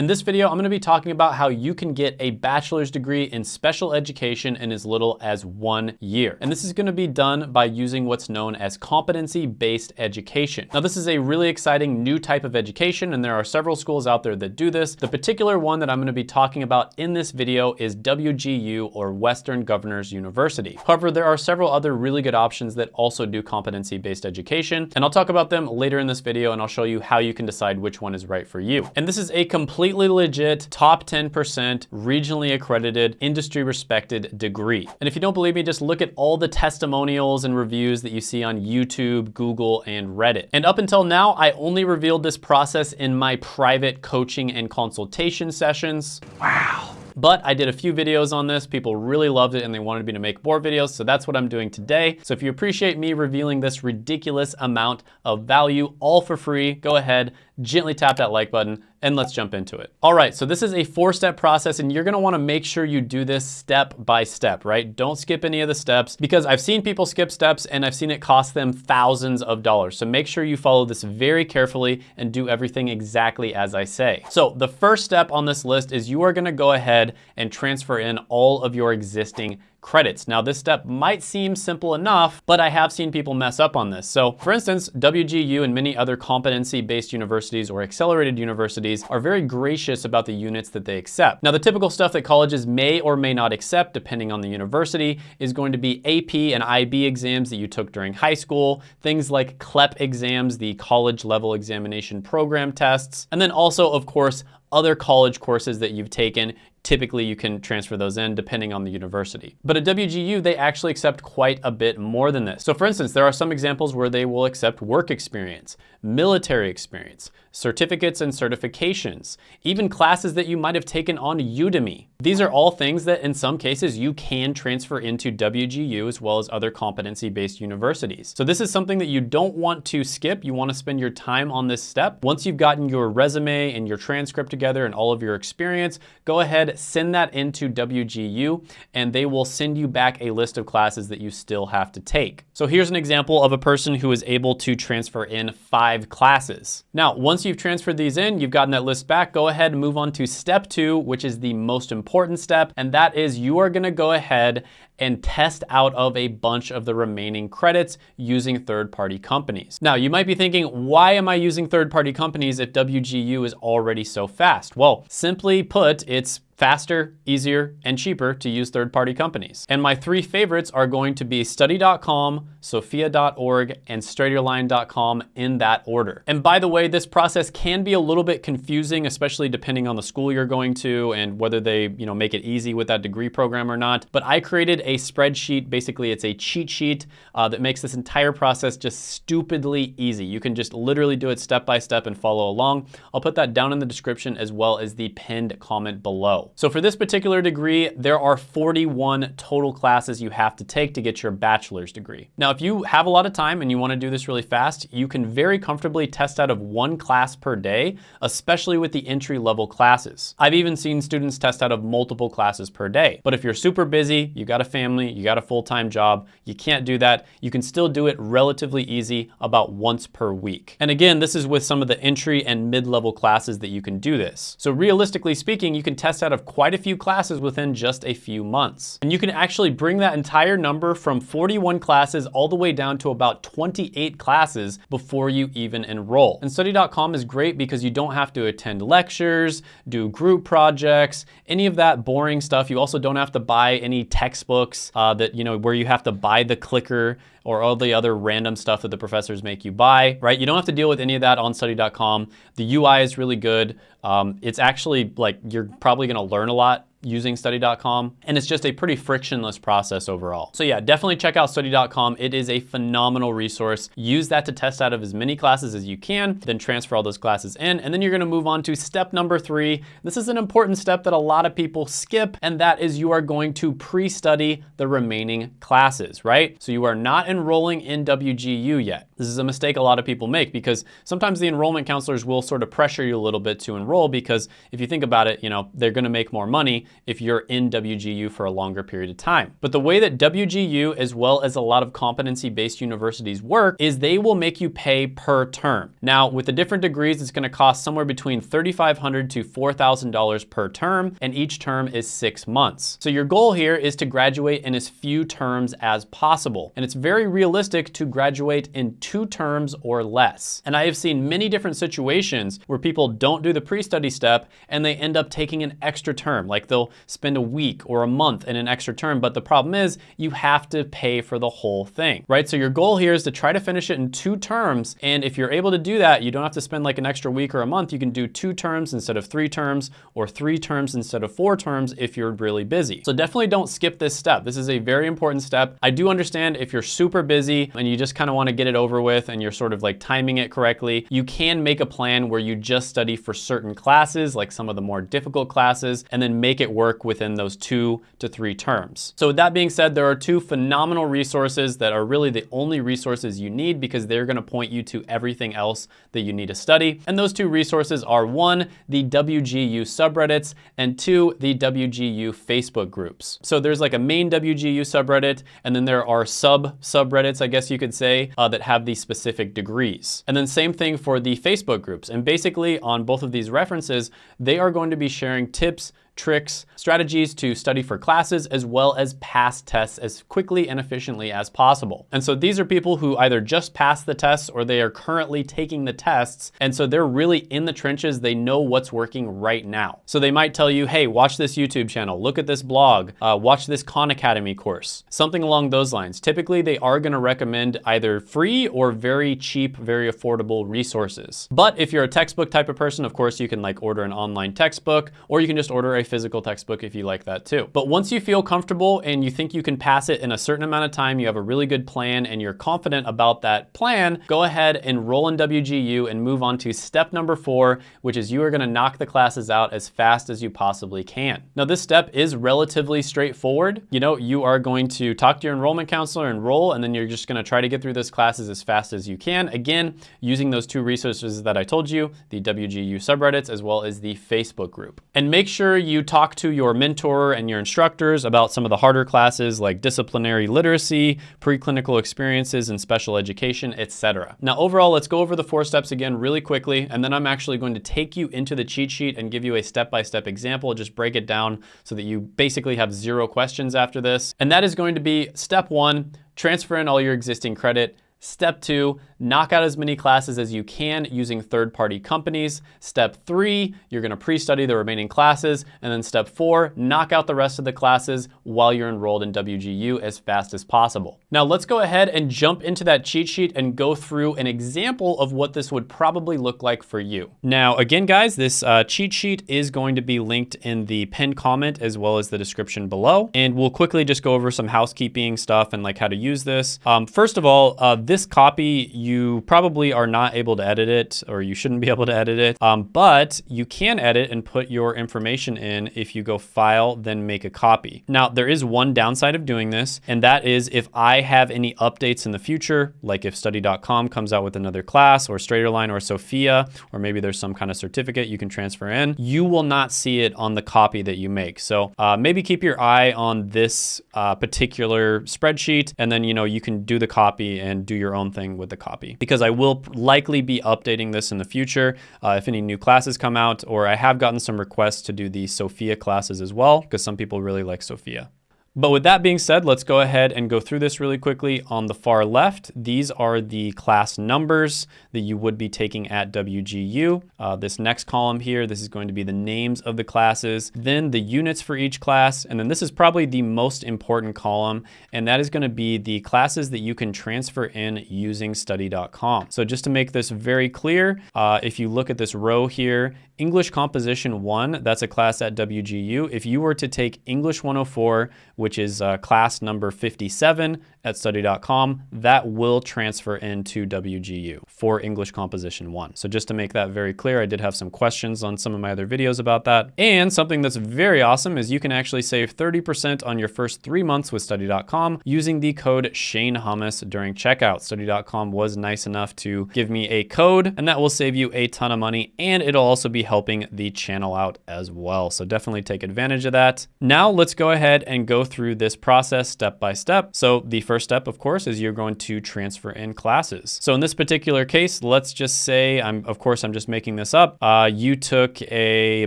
In this video, I'm gonna be talking about how you can get a bachelor's degree in special education in as little as one year. And this is gonna be done by using what's known as competency-based education. Now, this is a really exciting new type of education, and there are several schools out there that do this. The particular one that I'm gonna be talking about in this video is WGU or Western Governors University. However, there are several other really good options that also do competency-based education, and I'll talk about them later in this video, and I'll show you how you can decide which one is right for you. And this is a completely legit, top 10%, regionally accredited, industry respected degree. And if you don't believe me, just look at all the testimonials and reviews that you see on YouTube, Google, and Reddit. And up until now, I only revealed this process in my private coaching and consultation sessions. Wow. But I did a few videos on this. People really loved it and they wanted me to make more videos. So that's what I'm doing today. So if you appreciate me revealing this ridiculous amount of value all for free, go ahead, gently tap that like button and let's jump into it. All right, so this is a four step process and you're gonna wanna make sure you do this step by step, right? Don't skip any of the steps because I've seen people skip steps and I've seen it cost them thousands of dollars. So make sure you follow this very carefully and do everything exactly as I say. So the first step on this list is you are gonna go ahead and transfer in all of your existing credits. Now this step might seem simple enough, but I have seen people mess up on this. So for instance, WGU and many other competency-based universities or accelerated universities are very gracious about the units that they accept. Now the typical stuff that colleges may or may not accept, depending on the university, is going to be AP and IB exams that you took during high school, things like CLEP exams, the college level examination program tests, and then also, of course, other college courses that you've taken, typically you can transfer those in depending on the university. But at WGU, they actually accept quite a bit more than this. So for instance, there are some examples where they will accept work experience, military experience, certificates and certifications, even classes that you might have taken on Udemy. These are all things that in some cases you can transfer into WGU as well as other competency-based universities. So this is something that you don't want to skip. You wanna spend your time on this step. Once you've gotten your resume and your transcript together and all of your experience, go ahead, send that into WGU and they will send you back a list of classes that you still have to take. So here's an example of a person who is able to transfer in five classes. Now, once you've transferred these in, you've gotten that list back, go ahead and move on to step two, which is the most important step. And that is you are gonna go ahead and test out of a bunch of the remaining credits using third-party companies. Now, you might be thinking, why am I using third-party companies if WGU is already so fast? Well, simply put, it's faster, easier, and cheaper to use third-party companies. And my three favorites are going to be study.com, sophia.org, and straighterline.com in that order. And by the way, this process can be a little bit confusing, especially depending on the school you're going to and whether they you know, make it easy with that degree program or not. But I created a spreadsheet, basically it's a cheat sheet uh, that makes this entire process just stupidly easy. You can just literally do it step by step and follow along. I'll put that down in the description as well as the pinned comment below. So for this particular degree, there are 41 total classes you have to take to get your bachelor's degree. Now, if you have a lot of time and you wanna do this really fast, you can very comfortably test out of one class per day, especially with the entry level classes. I've even seen students test out of multiple classes per day. But if you're super busy, you got a family, you got a full-time job, you can't do that, you can still do it relatively easy about once per week. And again, this is with some of the entry and mid-level classes that you can do this. So realistically speaking, you can test out of quite a few classes within just a few months. And you can actually bring that entire number from 41 classes all the way down to about 28 classes before you even enroll. And study.com is great because you don't have to attend lectures, do group projects, any of that boring stuff. You also don't have to buy any textbooks uh, that, you know, where you have to buy the clicker or all the other random stuff that the professors make you buy, right? You don't have to deal with any of that on study.com. The UI is really good. Um, it's actually like, you're probably gonna learn a lot using study.com and it's just a pretty frictionless process overall. So yeah, definitely check out study.com. It is a phenomenal resource. Use that to test out of as many classes as you can, then transfer all those classes in, and then you're gonna move on to step number three. This is an important step that a lot of people skip, and that is you are going to pre-study the remaining classes, right? So you are not enrolling in WGU yet. This is a mistake a lot of people make because sometimes the enrollment counselors will sort of pressure you a little bit to enroll because if you think about it, you know, they're gonna make more money if you're in WGU for a longer period of time. But the way that WGU, as well as a lot of competency-based universities work, is they will make you pay per term. Now, with the different degrees, it's gonna cost somewhere between 3,500 to $4,000 per term, and each term is six months. So your goal here is to graduate in as few terms as possible. And it's very realistic to graduate in two terms or less. And I have seen many different situations where people don't do the pre-study step and they end up taking an extra term. Like they'll spend a week or a month in an extra term, but the problem is you have to pay for the whole thing, right? So your goal here is to try to finish it in two terms. And if you're able to do that, you don't have to spend like an extra week or a month. You can do two terms instead of three terms or three terms instead of four terms if you're really busy. So definitely don't skip this step. This is a very important step. I do understand if you're super busy and you just kind of want to get it over with and you're sort of like timing it correctly, you can make a plan where you just study for certain classes, like some of the more difficult classes, and then make work within those two to three terms. So with that being said, there are two phenomenal resources that are really the only resources you need because they're gonna point you to everything else that you need to study. And those two resources are one, the WGU subreddits, and two, the WGU Facebook groups. So there's like a main WGU subreddit, and then there are sub subreddits, I guess you could say, uh, that have these specific degrees. And then same thing for the Facebook groups. And basically on both of these references, they are going to be sharing tips, tricks, strategies to study for classes, as well as pass tests as quickly and efficiently as possible. And so these are people who either just passed the tests or they are currently taking the tests. And so they're really in the trenches. They know what's working right now. So they might tell you, hey, watch this YouTube channel, look at this blog, uh, watch this Khan Academy course, something along those lines. Typically, they are gonna recommend either free or very cheap, very affordable resources. But if you're a textbook type of person, of course, you can like order an online textbook or you can just order a physical textbook if you like that too. But once you feel comfortable and you think you can pass it in a certain amount of time, you have a really good plan and you're confident about that plan, go ahead and roll in WGU and move on to step number four, which is you are gonna knock the classes out as fast as you possibly can. Now this step is relatively straightforward. You know, you are going to talk to your enrollment counselor, and enroll, and then you're just gonna try to get through those classes as fast as you can. Again, using those two resources that I told you, the WGU subreddits, as well as the Facebook group. And make sure you you talk to your mentor and your instructors about some of the harder classes like disciplinary literacy, preclinical experiences, and special education, etc. Now, overall, let's go over the four steps again really quickly, and then I'm actually going to take you into the cheat sheet and give you a step-by-step -step example, just break it down so that you basically have zero questions after this. And that is going to be step one, transfer in all your existing credit. Step two, knock out as many classes as you can using third-party companies. Step three, you're gonna pre-study the remaining classes. And then step four, knock out the rest of the classes while you're enrolled in WGU as fast as possible. Now let's go ahead and jump into that cheat sheet and go through an example of what this would probably look like for you. Now, again, guys, this uh, cheat sheet is going to be linked in the pinned comment as well as the description below. And we'll quickly just go over some housekeeping stuff and like how to use this. Um, first of all, uh, this copy, you probably are not able to edit it or you shouldn't be able to edit it, um, but you can edit and put your information in if you go file, then make a copy. Now, there is one downside of doing this, and that is if I have any updates in the future, like if study.com comes out with another class or Straighterline or Sophia, or maybe there's some kind of certificate you can transfer in, you will not see it on the copy that you make. So uh, maybe keep your eye on this uh, particular spreadsheet, and then, you know, you can do the copy and do your own thing with the copy. Because I will likely be updating this in the future uh, if any new classes come out, or I have gotten some requests to do the Sophia classes as well, because some people really like Sophia. But with that being said, let's go ahead and go through this really quickly. On the far left, these are the class numbers that you would be taking at WGU. Uh, this next column here, this is going to be the names of the classes, then the units for each class, and then this is probably the most important column, and that is going to be the classes that you can transfer in using study.com. So just to make this very clear, uh, if you look at this row here, English Composition 1, that's a class at WGU. If you were to take English 104, which is uh, class number 57 at study.com, that will transfer into WGU for English Composition 1. So just to make that very clear, I did have some questions on some of my other videos about that. And something that's very awesome is you can actually save 30% on your first three months with study.com using the code Shane Hummus during checkout. Study.com was nice enough to give me a code and that will save you a ton of money and it'll also be helping the channel out as well. So definitely take advantage of that. Now let's go ahead and go through this process step by step. So the first step, of course, is you're going to transfer in classes. So in this particular case, let's just say, I'm of course, I'm just making this up. Uh, you took a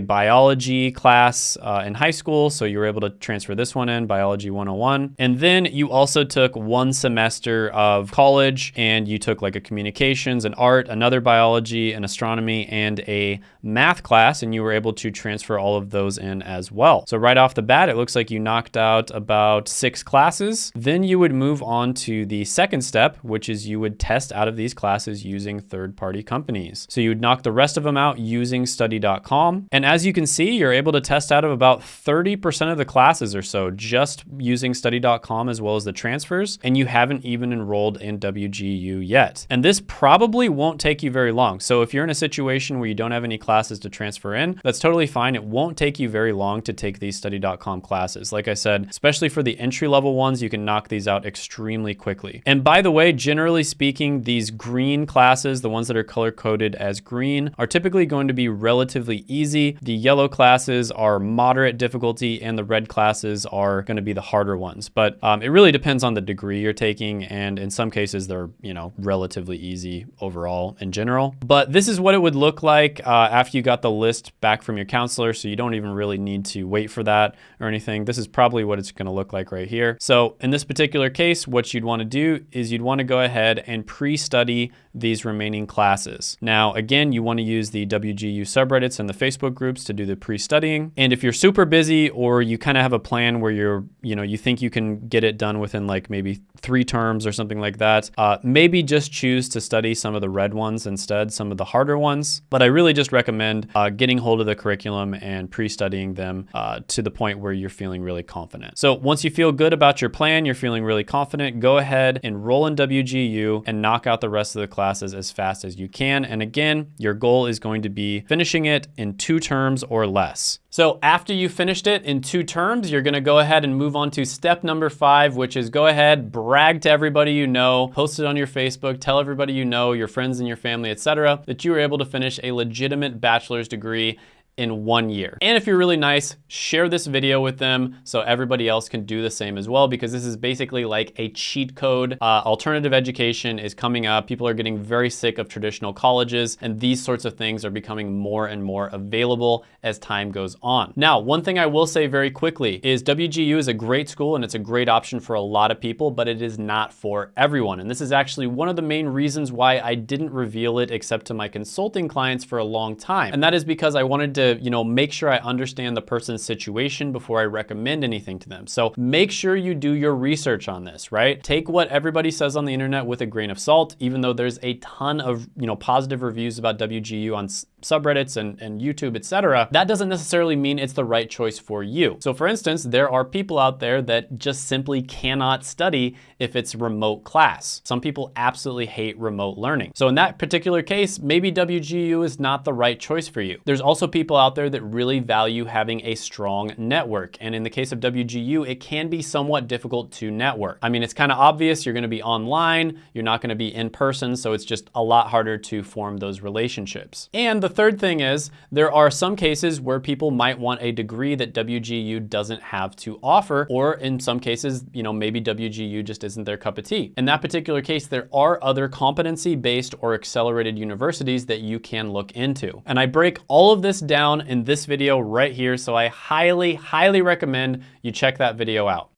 biology class uh, in high school, so you were able to transfer this one in, Biology 101. And then you also took one semester of college and you took like a communications, an art, another biology, an astronomy, and a math class, and you were able to transfer all of those in as well. So right off the bat, it looks like you knocked out about six classes. Then you would move on to the second step, which is you would test out of these classes using third-party companies. So you would knock the rest of them out using study.com. And as you can see, you're able to test out of about 30% of the classes or so just using study.com as well as the transfers. And you haven't even enrolled in WGU yet. And this probably won't take you very long. So if you're in a situation where you don't have any classes to transfer in, that's totally fine. It won't take you very long to take these study.com classes. Like I said, especially for the entry level ones, you can knock these out extremely quickly. And by the way, generally speaking, these green classes, the ones that are color coded as green, are typically going to be relatively easy. The yellow classes are moderate difficulty and the red classes are going to be the harder ones. But um, it really depends on the degree you're taking. And in some cases, they're, you know, relatively easy overall in general. But this is what it would look like uh, after you got the list back from your counselor. So you don't even really need to wait for that or anything. This is probably what it's going to look like right here. So in this particular case, what you'd want to do is you'd want to go ahead and pre-study these remaining classes. Now, again, you want to use the WGU subreddits and the Facebook groups to do the pre-studying. And if you're super busy or you kind of have a plan where you're, you know, you think you can get it done within like maybe three terms or something like that, uh, maybe just choose to study some of the red ones instead, some of the harder ones. But I really just recommend uh, getting hold of the curriculum and pre-studying them uh, to the point where you're feeling really confident. So once you feel good about your plan, you're feeling really confident, go ahead, and enroll in WGU and knock out the rest of the classes as fast as you can. And again, your goal is going to be finishing it in two terms or less. So after you finished it in two terms, you're gonna go ahead and move on to step number five, which is go ahead, brag to everybody you know, post it on your Facebook, tell everybody you know, your friends and your family, etc., that you were able to finish a legitimate bachelor's degree in one year. And if you're really nice, share this video with them so everybody else can do the same as well because this is basically like a cheat code. Uh, alternative education is coming up. People are getting very sick of traditional colleges and these sorts of things are becoming more and more available as time goes on. Now, one thing I will say very quickly is WGU is a great school and it's a great option for a lot of people, but it is not for everyone. And this is actually one of the main reasons why I didn't reveal it except to my consulting clients for a long time. And that is because I wanted to you know, make sure I understand the person's situation before I recommend anything to them. So make sure you do your research on this, right? Take what everybody says on the internet with a grain of salt, even though there's a ton of, you know, positive reviews about WGU on subreddits and, and YouTube, etc. That doesn't necessarily mean it's the right choice for you. So for instance, there are people out there that just simply cannot study if it's remote class. Some people absolutely hate remote learning. So in that particular case, maybe WGU is not the right choice for you. There's also people out there that really value having a strong network. And in the case of WGU, it can be somewhat difficult to network. I mean, it's kind of obvious you're gonna be online, you're not gonna be in person, so it's just a lot harder to form those relationships. And the third thing is, there are some cases where people might want a degree that WGU doesn't have to offer, or in some cases, you know, maybe WGU just isn't their cup of tea. In that particular case, there are other competency-based or accelerated universities that you can look into. And I break all of this down in this video right here, so I highly, highly recommend you check that video out.